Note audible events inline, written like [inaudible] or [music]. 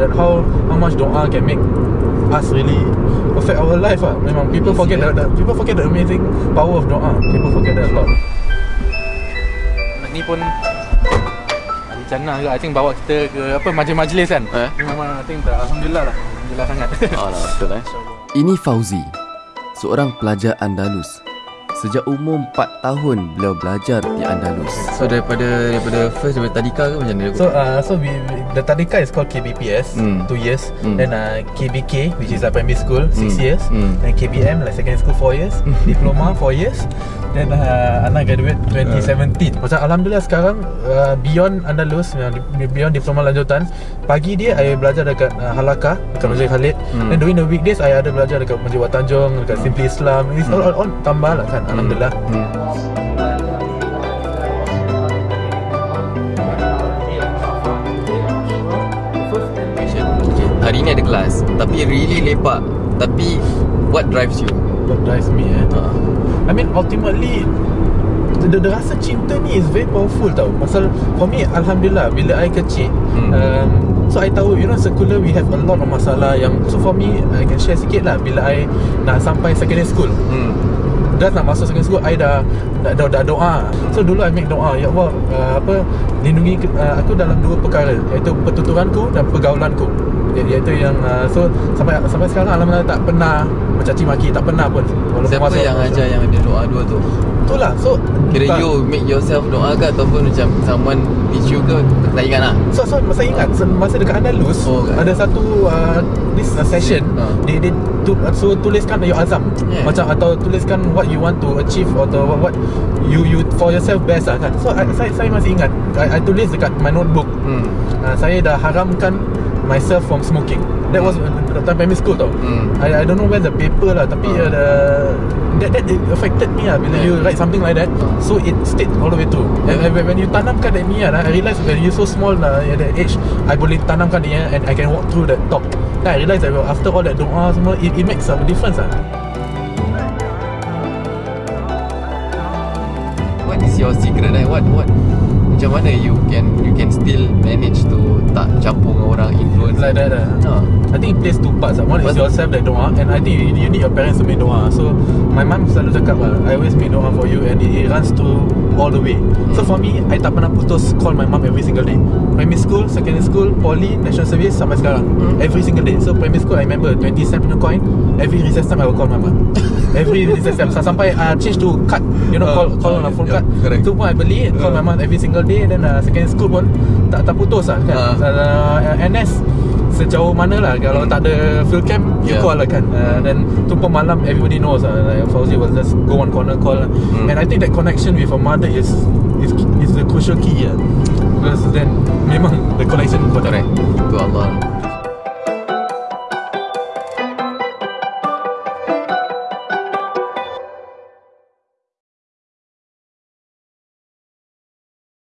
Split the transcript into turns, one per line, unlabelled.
that how how much doa can make us really affect our life ah. Memang people forget
yeah.
the, the people forget the amazing power of doa. People forget that a lot. Ni pun Ali juga I think bawa kita ke apa majlis-majlis kan.
Eh?
Memang I think tak alhamdulillah lah. Alhamdulillah sangat.
Oh lah betul eh [laughs]
Ini Fauzi, seorang pelajar Andalus. Sejak umur 4 tahun beliau belajar di Andalus.
So daripada daripada first daripada tadika ke macam mana
So uh, so we, we the Tadika is called KBPS,
Hmm.
two years.
Hmm.
Then uh, KBK, which is a primary school, six
Hmm.
years.
Hmm.
Then KBM, like secondary school, four years. [laughs] Diploma, four years. Then uh, Ana graduate 2017. Macam Alhamdulillah sekarang uh, beyond Andalus, di- beyond diploma lanjutan, pagi dia I belajar dekat uh, Halaka, dekat Masjid Khalid.
Hmm.
Then during the weekdays I ada belajar dekat Masjid Wat Tanjung, dekat Simply Islam. It's all, all, all tambah lah kan, Alhamdulillah.
hmm. Okay. Hari ni ada kelas Tapi really lepak Tapi What drives you?
What drives me eh?
Uh,
I mean ultimately the, the, the rasa cinta ni is very powerful tau Pasal for me Alhamdulillah Bila I kecil
Hmm.
um, So I tahu You know sekolah we have a lot of masalah yang So for me I can share sikit lah Bila I nak sampai secondary school
hmm.
Dah nak masuk secondary school I dah dah, dah, dah doa. So dulu I make doa Ya Allah uh, apa Lindungi uh, aku dalam dua perkara Iaitu pertuturanku dan pergaulanku. I- Iaitu yang uh, So sampai sampai sekarang Alhamdulillah tak pernah Mencaci maki Tak pernah pun Walaupun
Siapa
masuk-
yang ajar yang ada doa dua tu?
Itulah So
Kira
tak-
you make yourself doa ke Ataupun macam Someone teach you ke? Tak ingat lah.
So, so masa ingat se- masa dekat Andalus
Oh, kat-
ada satu uh, this uh, session. Dia dia tu, uh, suruh tuliskan your azam.
Yeah.
macam atau tuliskan what you want to achieve atau what, what you you for yourself best lah kan. So I, saya saya masih ingat. I, I tulis dekat my notebook.
Hmm.
uh, saya dah haramkan myself from smoking that was uh, time primary school tau
Hmm.
I, I don't know where the paper lah tapi
Ah.
uh, the, that, that affected me lah bila
Yeah.
you write something like that
Ah.
so it stayed all the way through
Yeah.
and when you tanamkan that niat lah, I realise when you so small lah at that age I boleh tanamkan niat and I can walk through that top then I realise that after all that doa semua it, it makes a difference lah
What is your secret eh? What what macam mana you can you can still manage to tak campur dengan orang influence
like that lah
Ha.
I think it plays two parts. Lah. One is yourself that doa And I think you, you need your parents to make doa So my mum selalu cakap lah I always make doa for you And it, it runs through all the way. So for me I tak pernah putus call my mum every single day. Primary school, secondary school, poly, national service Sampai sekarang.
Hmm.
Every single day. So primary school I remember 20 cent punya coin. Every recess time I will call my mum. [laughs] Every recess time. Sa- Sampai uh, change to card. You know
Ah,
call call on
ah,
a phone
yeah,
card.
correct.
Itu pun I beli Call my
Ah.
mum every single day. Then uh, secondary school pun Tak tak putus lah kan?
Ah.
uh, NS sejauh mana lah kalau
Hmm.
tak ada field camp you
Yeah.
call lah kan uh, dan tu pun malam everybody knows lah like Fauzi will just go on corner call lah.
Hmm.
and I think that connection with a mother is is is the crucial key lah because then memang the connection for
Correct Tu Allah